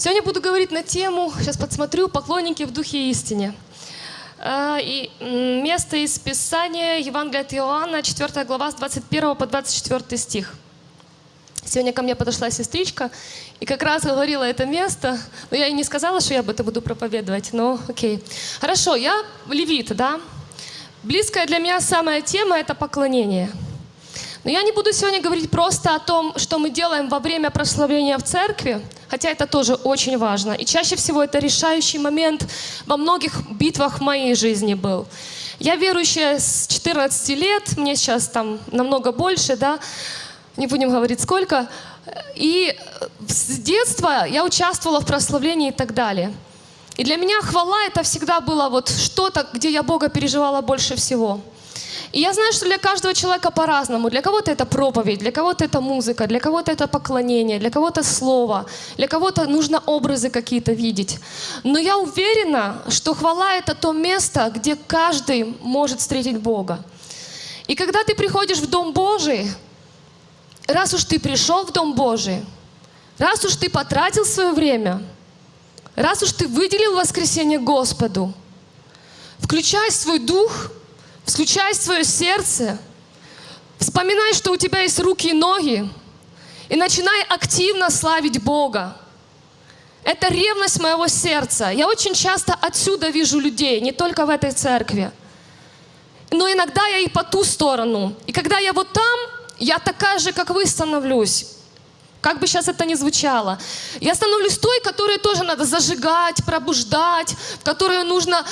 Сегодня буду говорить на тему, сейчас подсмотрю, поклонники в духе истине. А, и место из Писания Евангелия от Иоанна, 4 глава, с 21 по 24 стих. Сегодня ко мне подошла сестричка и как раз говорила это место, но я ей не сказала, что я об этом буду проповедовать, но окей. Хорошо, я левит, да? Близкая для меня самая тема – это поклонение – но я не буду сегодня говорить просто о том, что мы делаем во время прославления в церкви, хотя это тоже очень важно. И чаще всего это решающий момент во многих битвах моей жизни был. Я верующая с 14 лет, мне сейчас там намного больше, да, не будем говорить сколько. И с детства я участвовала в прославлении и так далее. И для меня хвала это всегда было вот что-то, где я Бога переживала больше всего. И я знаю, что для каждого человека по-разному. Для кого-то это проповедь, для кого-то это музыка, для кого-то это поклонение, для кого-то слово, для кого-то нужно образы какие-то видеть. Но я уверена, что хвала — это то место, где каждый может встретить Бога. И когда ты приходишь в Дом Божий, раз уж ты пришел в Дом Божий, раз уж ты потратил свое время, раз уж ты выделил воскресенье Господу, включай свой дух — Включай свое сердце, вспоминай, что у тебя есть руки и ноги, и начинай активно славить Бога. Это ревность моего сердца. Я очень часто отсюда вижу людей, не только в этой церкви. Но иногда я и по ту сторону. И когда я вот там, я такая же, как вы, становлюсь. Как бы сейчас это ни звучало. Я становлюсь той, которую тоже надо зажигать, пробуждать, в которую нужно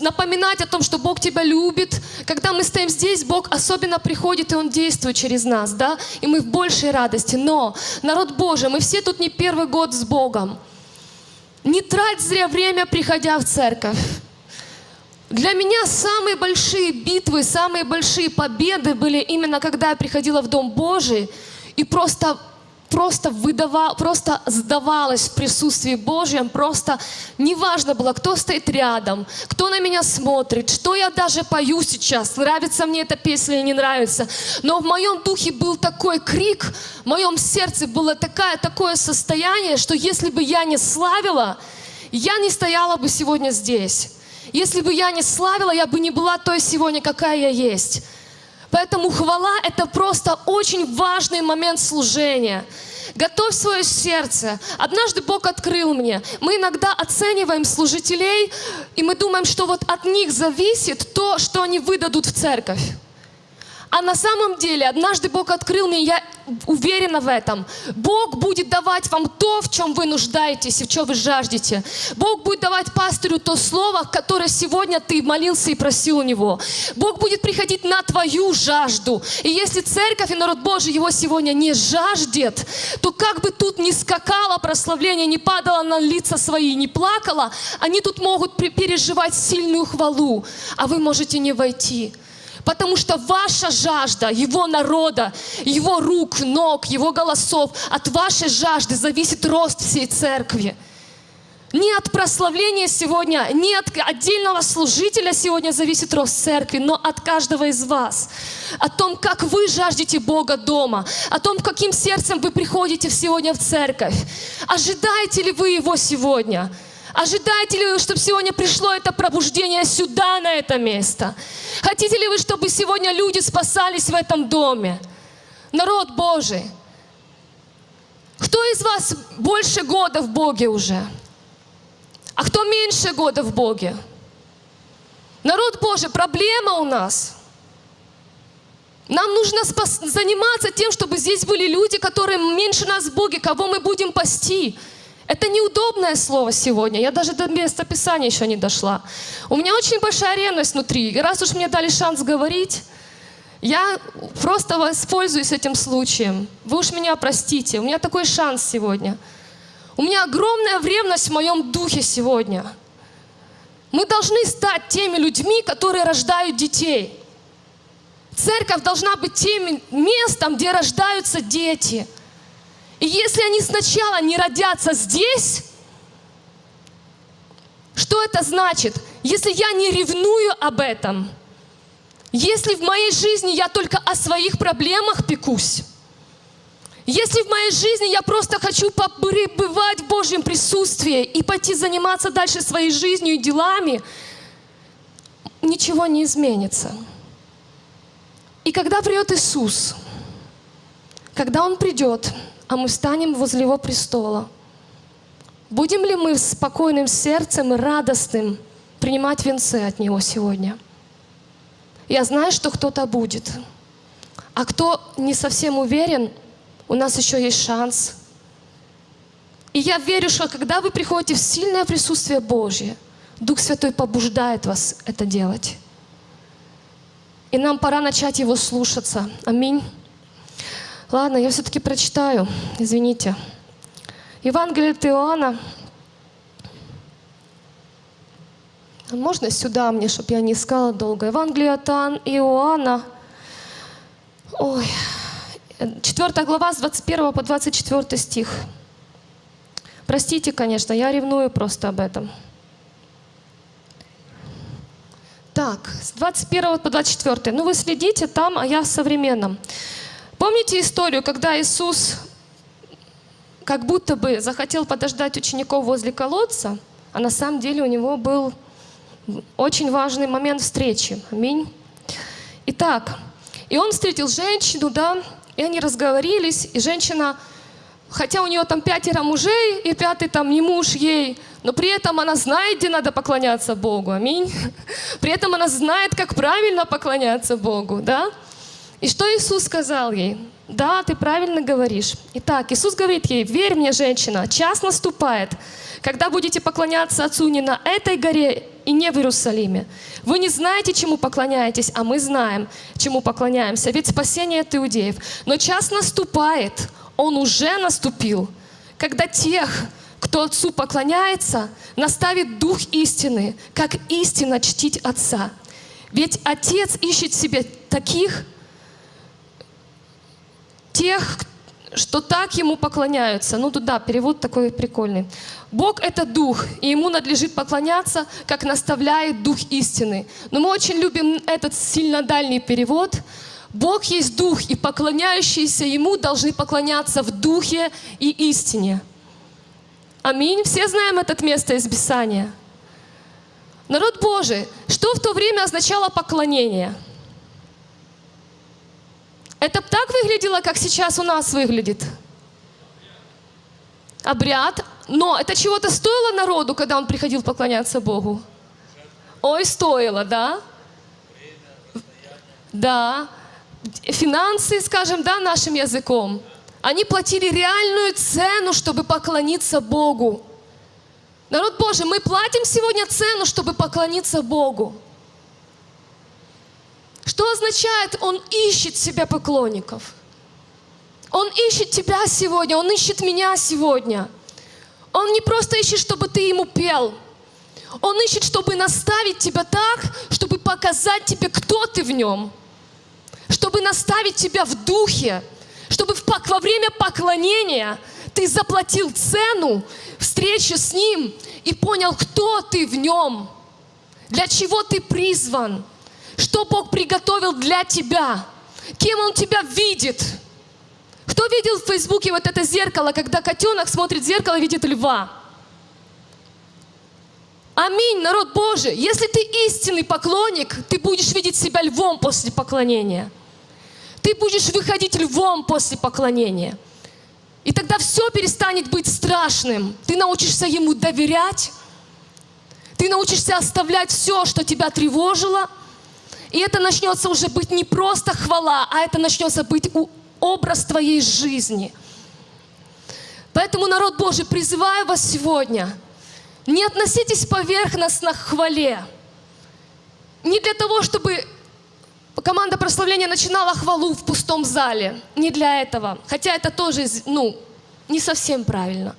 напоминать о том, что Бог тебя любит. Когда мы стоим здесь, Бог особенно приходит, и Он действует через нас, да? И мы в большей радости. Но, народ Божий, мы все тут не первый год с Богом. Не трать зря время, приходя в церковь. Для меня самые большие битвы, самые большие победы были именно когда я приходила в Дом Божий и просто просто выдавал, просто сдавалась в присутствии Божьем, просто неважно было, кто стоит рядом, кто на меня смотрит, что я даже пою сейчас, нравится мне эта песня или не нравится. Но в моем духе был такой крик, в моем сердце было такое, такое состояние, что если бы я не славила, я не стояла бы сегодня здесь. Если бы я не славила, я бы не была той сегодня, какая я есть. Поэтому хвала — это просто очень важный момент служения. Готовь свое сердце. Однажды Бог открыл мне. Мы иногда оцениваем служителей, и мы думаем, что вот от них зависит то, что они выдадут в церковь. А на самом деле, однажды Бог открыл мне, я уверена в этом. Бог будет давать вам то, в чем вы нуждаетесь и в чем вы жаждете. Бог будет давать пастырю то слово, которое сегодня ты молился и просил у него. Бог будет приходить на твою жажду. И если церковь и народ Божий его сегодня не жаждет, то как бы тут ни скакало прославление, не падало на лица свои, не плакало, они тут могут переживать сильную хвалу, а вы можете не войти. Потому что ваша жажда, его народа, его рук, ног, его голосов, от вашей жажды зависит рост всей церкви. Не от прославления сегодня, не от отдельного служителя сегодня зависит рост церкви, но от каждого из вас. О том, как вы жаждете Бога дома, о том, каким сердцем вы приходите сегодня в церковь. Ожидаете ли вы Его сегодня? Ожидаете ли вы, чтобы сегодня пришло это пробуждение сюда, на это место? Хотите ли вы, чтобы сегодня люди спасались в этом доме? Народ Божий. Кто из вас больше года в Боге уже? А кто меньше года в Боге? Народ Божий, проблема у нас. Нам нужно заниматься тем, чтобы здесь были люди, которые меньше нас в Боге, кого мы будем пасти. Это неудобное слово сегодня. Я даже до места Писания еще не дошла. У меня очень большая ревность внутри. И раз уж мне дали шанс говорить, я просто воспользуюсь этим случаем. Вы уж меня простите. У меня такой шанс сегодня. У меня огромная ревность в моем духе сегодня. Мы должны стать теми людьми, которые рождают детей. Церковь должна быть тем местом, где рождаются дети – и если они сначала не родятся здесь, что это значит? Если я не ревную об этом, если в моей жизни я только о своих проблемах пекусь, Если в моей жизни я просто хочу побывать в Божьем присутствии и пойти заниматься дальше своей жизнью и делами, ничего не изменится. И когда придет Иисус, когда Он придет, а мы встанем возле Его престола, будем ли мы с спокойным сердцем и радостным принимать венцы от Него сегодня? Я знаю, что кто-то будет. А кто не совсем уверен, у нас еще есть шанс. И я верю, что когда вы приходите в сильное присутствие Божье, Дух Святой побуждает вас это делать. И нам пора начать Его слушаться. Аминь. Ладно, я все-таки прочитаю. Извините. Евангелие от Иоанна. Можно сюда мне, чтобы я не искала долго? Евангелие от Иоанна. Ой. 4 глава с 21 по 24 стих. Простите, конечно, я ревную просто об этом. Так, с 21 по 24. Ну, вы следите там, а я в современном. Помните историю, когда Иисус как будто бы захотел подождать учеников возле колодца, а на самом деле у него был очень важный момент встречи. Аминь. Итак, и он встретил женщину, да, и они разговорились, и женщина, хотя у нее там пятеро мужей, и пятый там не муж ей, но при этом она знает, где надо поклоняться Богу. Аминь. При этом она знает, как правильно поклоняться Богу, да? И что Иисус сказал ей? Да, ты правильно говоришь. Итак, Иисус говорит ей, верь мне, женщина, час наступает, когда будете поклоняться Отцу не на этой горе и не в Иерусалиме. Вы не знаете, чему поклоняетесь, а мы знаем, чему поклоняемся. Ведь спасение от иудеев. Но час наступает, он уже наступил, когда тех, кто Отцу поклоняется, наставит Дух истины, как истинно чтить Отца. Ведь Отец ищет себе таких, тех, что так ему поклоняются. Ну туда, перевод такой прикольный. Бог — это Дух, и Ему надлежит поклоняться, как наставляет Дух истины. Но мы очень любим этот сильно дальний перевод. Бог есть Дух, и поклоняющиеся Ему должны поклоняться в Духе и истине. Аминь. Все знаем это место из Писания. Народ Божий, что в то время означало поклонение? Это так выглядело, как сейчас у нас выглядит? Обряд. Но это чего-то стоило народу, когда он приходил поклоняться Богу? Ой, стоило, да? Да. Финансы, скажем, да, нашим языком. Они платили реальную цену, чтобы поклониться Богу. Народ Божий, мы платим сегодня цену, чтобы поклониться Богу. Что означает, он ищет себе поклонников? Он ищет тебя сегодня, он ищет меня сегодня. Он не просто ищет, чтобы ты ему пел. Он ищет, чтобы наставить тебя так, чтобы показать тебе, кто ты в нем. Чтобы наставить тебя в духе, чтобы во время поклонения ты заплатил цену встречи с Ним и понял, кто ты в Нем, для чего ты призван. Что Бог приготовил для тебя? Кем Он тебя видит? Кто видел в Фейсбуке вот это зеркало, когда котенок смотрит в зеркало и видит льва? Аминь, народ Божий. Если ты истинный поклонник, ты будешь видеть себя львом после поклонения. Ты будешь выходить львом после поклонения. И тогда все перестанет быть страшным. Ты научишься Ему доверять. Ты научишься оставлять все, что тебя тревожило – и это начнется уже быть не просто хвала, а это начнется быть образ твоей жизни. Поэтому, народ Божий, призываю вас сегодня, не относитесь поверхностно к хвале. Не для того, чтобы команда прославления начинала хвалу в пустом зале. Не для этого. Хотя это тоже, ну, не совсем правильно.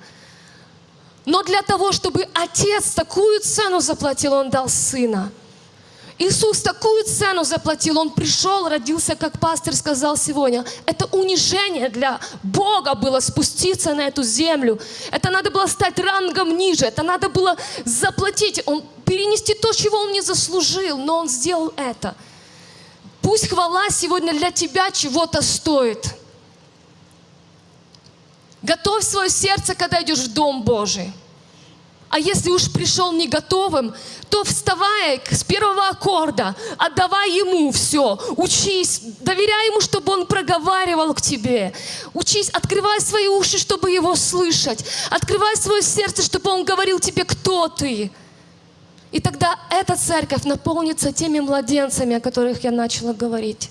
Но для того, чтобы Отец такую цену заплатил, Он дал Сына – Иисус такую цену заплатил. Он пришел, родился, как пастор сказал сегодня. Это унижение для Бога было спуститься на эту землю. Это надо было стать рангом ниже. Это надо было заплатить. Он перенести то, чего он не заслужил. Но он сделал это. Пусть хвала сегодня для тебя чего-то стоит. Готовь свое сердце, когда идешь в Дом Божий. А если уж пришел не готовым, то вставай с первого аккорда, отдавай ему все, учись, доверяй ему, чтобы он проговаривал к тебе. Учись, открывай свои уши, чтобы его слышать. Открывай свое сердце, чтобы он говорил тебе, кто ты. И тогда эта церковь наполнится теми младенцами, о которых я начала говорить.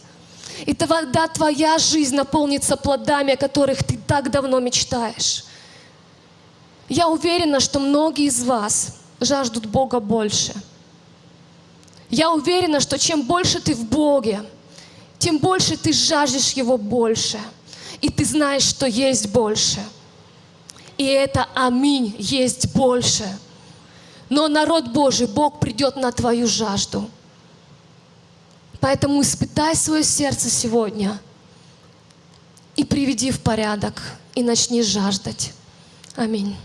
И тогда твоя жизнь наполнится плодами, о которых ты так давно мечтаешь. Я уверена, что многие из вас жаждут Бога больше. Я уверена, что чем больше ты в Боге, тем больше ты жаждешь Его больше. И ты знаешь, что есть больше. И это аминь, есть больше. Но народ Божий, Бог придет на твою жажду. Поэтому испытай свое сердце сегодня и приведи в порядок, и начни жаждать. Аминь.